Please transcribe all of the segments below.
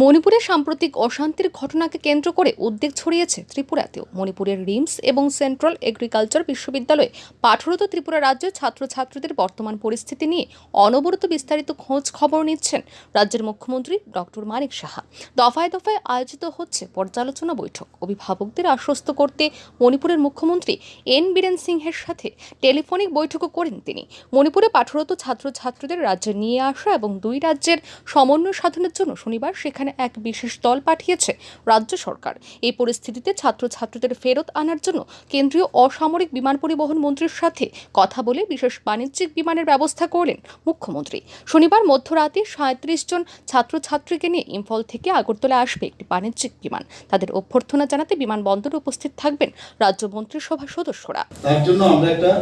মণিপুরের সাম্প্রতিক অশান্তির ঘটনাকে কেন্দ্র করে উদ্বেগ ছড়িয়েছে ত্রিপুরাতেও। মণিপুরের রিমস এবং সেন্ট্রাল এগ্রিকালচার বিশ্ববিদ্যালয়ে পাঠরত ত্রিপুরা রাজ্যের ছাত্রছাত্রীদের বর্তমান পরিস্থিতি নিয়ে অনবরত বিস্তারিত খোঁজ খবর নিচ্ছেন রাজ্যের মুখ্যমন্ত্রী ডক্টর মানিক সাহা। দফায় দফায় আয়োজিত হচ্ছে পর্যালোচনা বৈঠক। অভিভাবকদের আশ্বস্ত করতে মণিপুরের মুখ্যমন্ত্রী এন বীরেন সিংহের সাথে টেলিফোনিক বৈঠকও করেন তিনি। মণিপুরে পাঠরত ছাত্রছাত্রীদের রাজ্যে নিয়ে আসা এবং দুই রাজ্যের সমন্বয় সাধনের জন্য শনিবার সেখানে এক বিশেষ দল পাঠিয়েছে রাজ্য সরকার। এই পরিস্থিতিতে ছাত্রছাত্রীদের ফেরত আনার জন্য কেন্দ্রীয় অসামরিক বিমান পরিবহন মন্ত্রীর সাথে কথা বলে বিশেষ বাণিজ্যিক বিমানের ব্যবস্থা করলেন মুখ্যমন্ত্রী। শনিবার মধ্যরাতে সাঁত্রিশ জন ছাত্রছাত্রীকে নিয়ে ইম্ফল থেকে আগরতলা আসবে একটি বাণিজ্যিক বিমান। তাদের অভ্যর্থনা জানাতে বিমানবন্দরে উপস্থিত থাকবেন রাজ্য মন্ত্রিসভার সদস্যরা। তার জন্য আমরা একটা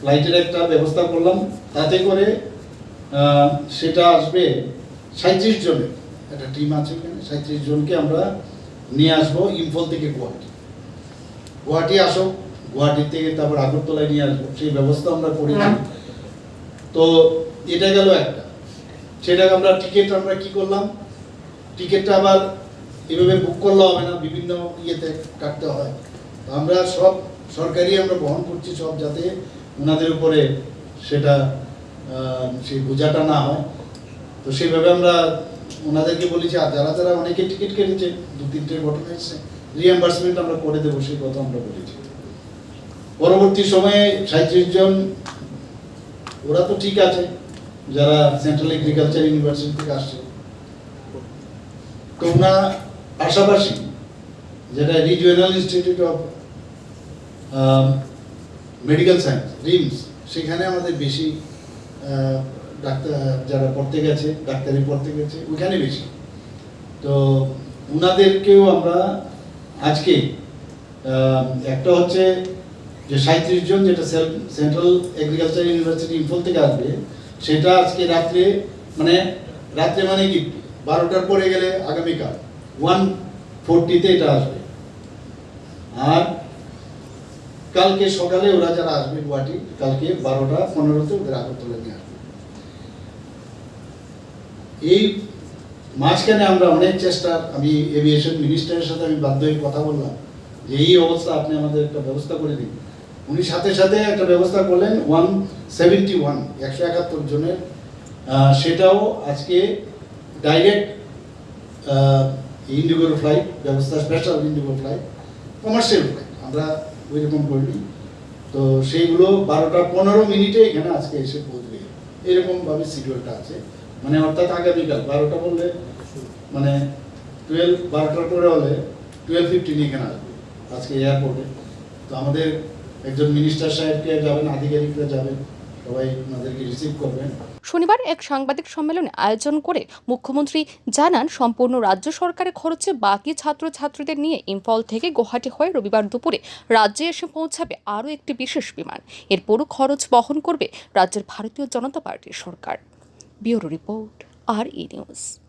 ফ্লাইটের একটা ব্যবস্থা করলাম। তাতে করে সেটা আসবে সাঁত্রিশ জনের। একটা টিম আছে এখানে সাঁত্রিশ জনকে আমরা নিয়ে আসব ইম্ফল থেকে গুয়াহাটি। গুয়াহাটি আসো গুয়াহাটি থেকে তারপর আগরতলায় নিয়ে আসব সেই ব্যবস্থা আমরা করেছি তো এটা গেল একটা। সেটাকে আমরা টিকিট আমরা কি করলাম? টিকিটটা আবার এভাবে বুক করলে হবে না বিভিন্ন ইয়েতে কাটতে হয়। তো আমরা সব সরকারি আমরা বহন করছি সব যাতে ওনাদের উপরে সেটা সেই বোঝাটা না হয়। তো সেইভাবে আমরা ওনাদেরকে বলেছি আর যারা যারা অনেকে টিকিট কেটেছে, দু তিনটে ঘটনা এসছে রিএম্বার্সমেন্ট আমরা করে দেবো, সেই কথা আমরা বলেছি পরবর্তী সময়ে সাঁত্রিশ জন, ওরা তো ঠিক আছে, যারা সেন্ট্রাল এগ্রিকালচার ইউনিভার্সিটি থেকে আসছে। তো ওনার পাশাপাশি যেটা regional institute of medical science RIMS সেখানে আমাদের বেশি ডাক্তার যারা পড়তে গেছে, ডাক্তারি পড়তে গেছে ওখানে বেশি। তো ওনাদেরকেও আমরা আজকে একটা হচ্ছে যে সাঁত্রিশ জন যেটা সেন্ট্রাল এগ্রিকালচার ইউনিভার্সিটি ইম্ফল থেকে আসবে, সেটা আজকে রাত্রে মানে রাত্রে মানে কি, বারোটার পরে গেলে আগামীকাল ওয়ান ফোরটিতে এটা আসবে। আর কালকে সকালে ওরা যারা আসবে গুয়াহাটি, কালকে বারোটা পনেরোতে ওদের আগরতলা নিয়ে আসবে। এই মাঝখানে আমরা অনেক চেষ্টা, আমি এভিয়েশন মিনিস্টারের সাথে আমি বাধ্য হয়ে কথা বললাম যে এই অবস্থা আপনি আমাদের একটা ব্যবস্থা করে দিন। উনি সাথে সাথে একটা ব্যবস্থা করলেন ওয়ান সেভেন্টি ওয়ান একশো একাত্তর জনের। সেটাও আজকে ডাইরেক্ট ইন্ডিগোর ফ্লাইট ব্যবস্থা special IndiGo flight commercial flight আমরা ওই রকম করিনি। তো সেইগুলো বারোটা পনেরো মিনিটে এখানে আজকে এসে পৌঁছবে। এরকমভাবে শিডিউলটা আছে। মানে অর্থাৎ আগামীকাল বারোটা বললে মানে টুয়েলভ বারোটার পরে হলে টুয়েলভ ফিফটিন এখানে আসবে, আজকে এয়ারপোর্টে তো আমাদের একজন মিনিস্টার সাহেবকে যাবেন, আধিকারিকরা যাবেন, সবাই ওনাদেরকে রিসিভ করবেন। শনিবার এক সাংবাদিক সম্মেলনে আয়োজন করে মুখ্যমন্ত্রী জানান, সম্পূর্ণ রাজ্য সরকারের খরচে বাকি ছাত্রছাত্রীদের নিয়ে ইম্ফল থেকে গুয়াহাটি হয়ে রবিবার দুপুরে রাজ্যে এসে পৌঁছাবে আরও একটি বিশেষ বিমান। এরপরও খরচ বহন করবে রাজ্যের ভারতীয় জনতা পার্টির সরকার। Bureau Report, RE News.